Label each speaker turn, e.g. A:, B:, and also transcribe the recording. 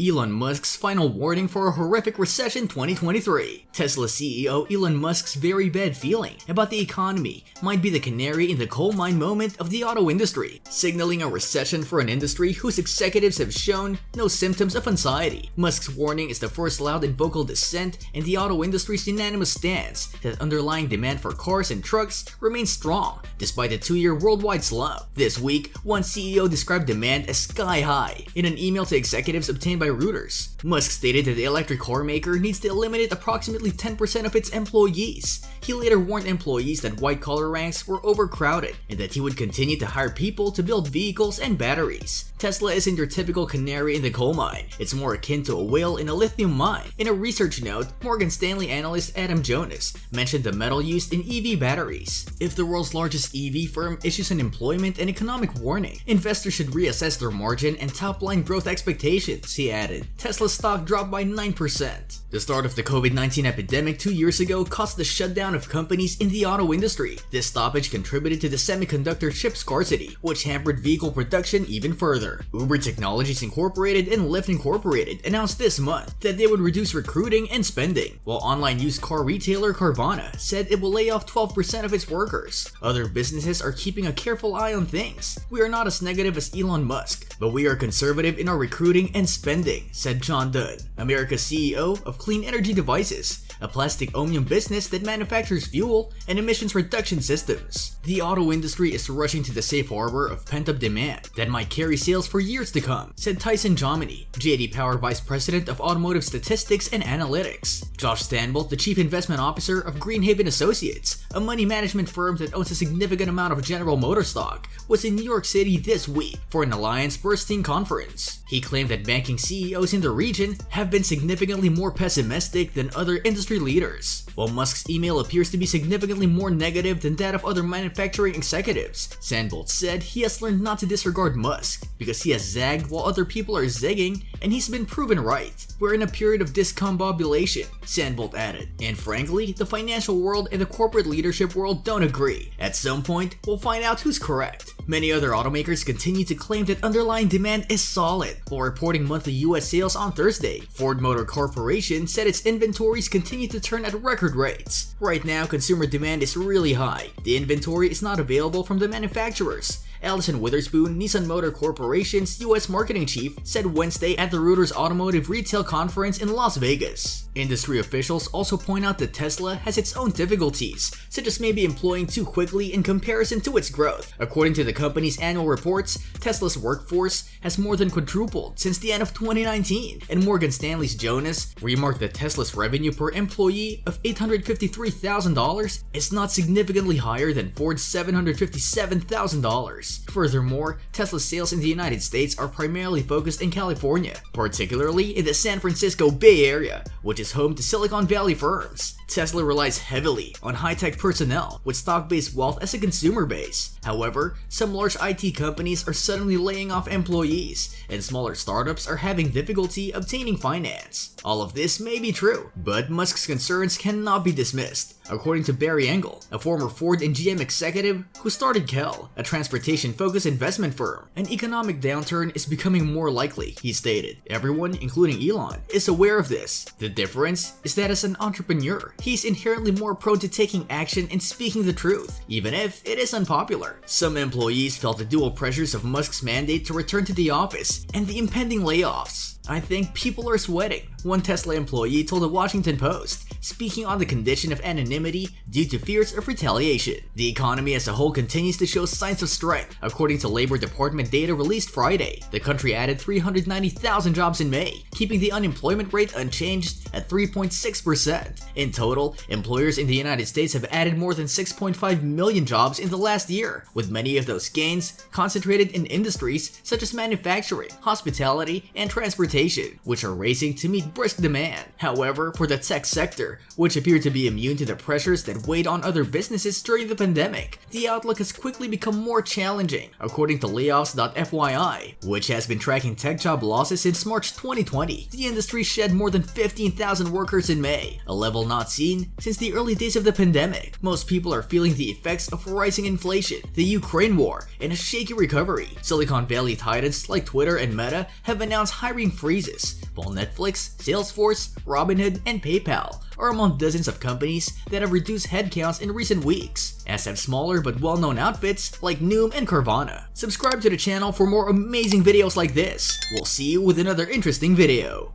A: Elon Musk's final warning for a horrific recession 2023. Tesla CEO Elon Musk's very bad feeling about the economy might be the canary in the coal mine moment of the auto industry, signaling a recession for an industry whose executives have shown no symptoms of anxiety. Musk's warning is the first loud and vocal dissent in the auto industry's unanimous stance that underlying demand for cars and trucks remains strong despite a two-year worldwide slump. This week, one CEO described demand as sky high in an email to executives obtained by Reuters. Musk stated that the electric car maker needs to eliminate approximately 10% of its employees. He later warned employees that white-collar ranks were overcrowded and that he would continue to hire people to build vehicles and batteries. Tesla isn't your typical canary in the coal mine. It's more akin to a whale in a lithium mine. In a research note, Morgan Stanley analyst Adam Jonas mentioned the metal used in EV batteries. If the world's largest EV firm issues an employment and economic warning, investors should reassess their margin and top-line growth expectations, he added. Tesla's stock dropped by 9%. The start of the COVID-19 epidemic two years ago caused the shutdown of companies in the auto industry. This stoppage contributed to the semiconductor chip scarcity, which hampered vehicle production even further. Uber Technologies Incorporated and Lyft Incorporated announced this month that they would reduce recruiting and spending, while online used car retailer Carvana said it will lay off 12% of its workers. Other businesses are keeping a careful eye on things. We are not as negative as Elon Musk, but we are conservative in our recruiting and spending, said John Dunn, America's CEO of Clean Energy Devices, a plastic omnium business that manufactures fuel and emissions reduction systems. The auto industry is rushing to the safe harbor of pent-up demand that might carry sales for years to come, said Tyson Jominy, JD Power Vice President of Automotive Statistics and Analytics. Josh Stanbolt, the Chief Investment Officer of Greenhaven Associates, a money management firm that owns a significant amount of General Motor stock, was in New York City this week for an Alliance Bernstein conference. He claimed that banking CEOs in the region have been significantly more pessimistic than other industry leaders. While Musk's email appears to be significantly more negative than that of other manufacturing executives, Sandbolt said he has learned not to disregard Musk because he has zagged while other people are zigging and he's been proven right. We're in a period of discombobulation, Sandbolt added. And frankly, the financial world and the corporate leadership world don't agree. At some point, we'll find out who's correct. Many other automakers continue to claim that underlying demand is solid. While reporting monthly US sales on Thursday, Ford Motor Corporation said its inventories continue to turn at record rates. Right now, consumer demand is really high. The inventory is not available from the manufacturers. Allyson Witherspoon, Nissan Motor Corporation's US marketing chief, said Wednesday at the Reuters Automotive Retail Conference in Las Vegas. Industry officials also point out that Tesla has its own difficulties, such as maybe employing too quickly in comparison to its growth. According to the company's annual reports, Tesla's workforce has more than quadrupled since the end of 2019, and Morgan Stanley's Jonas remarked that Tesla's revenue per employee of $853,000 is not significantly higher than Ford's $757,000. Furthermore, Tesla's sales in the United States are primarily focused in California, particularly in the San Francisco Bay Area, which is home to Silicon Valley firms. Tesla relies heavily on high-tech personnel with stock-based wealth as a consumer base. However, some large IT companies are suddenly laying off employees, and smaller startups are having difficulty obtaining finance. All of this may be true, but Musk's concerns cannot be dismissed. According to Barry Engle, a former Ford and GM executive who started Qell, a transportation-focused investment firm, an economic downturn is becoming more likely, he stated. Everyone, including Elon, is aware of this. The difference is that as an entrepreneur, he's inherently more prone to taking action and speaking the truth, even if it is unpopular. Some employees felt the dual pressures of Musk's mandate to return to the office and the impending layoffs. I think people are sweating, one Tesla employee told the Washington Post, speaking on the condition of anonymity due to fears of retaliation. The economy as a whole continues to show signs of strength. According to Labor Department data released Friday, the country added 390,000 jobs in May, keeping the unemployment rate unchanged at 3.6%. In total, employers in the United States have added more than 6.5 million jobs in the last year, with many of those gains concentrated in industries such as manufacturing, hospitality, and transportation, which are racing to meet brisk demand. However, for the tech sector, which appeared to be immune to the pressures that weighed on other businesses during the pandemic, the outlook has quickly become more challenging, according to layoffs.fyi, which has been tracking tech job losses since March 2020. The industry shed more than 15,000 workers in May, a level not seen since the early days of the pandemic. Most people are feeling the effects of rising inflation, the Ukraine war, and a shaky recovery. Silicon Valley titans like Twitter and Meta have announced hiring freezes, while Netflix, Salesforce, Robinhood, and PayPal are among dozens of companies that have reduced headcounts in recent weeks, as have smaller but well-known outfits like Noom and Carvana. Subscribe to the channel for more amazing videos like this. We'll see you with another interesting video.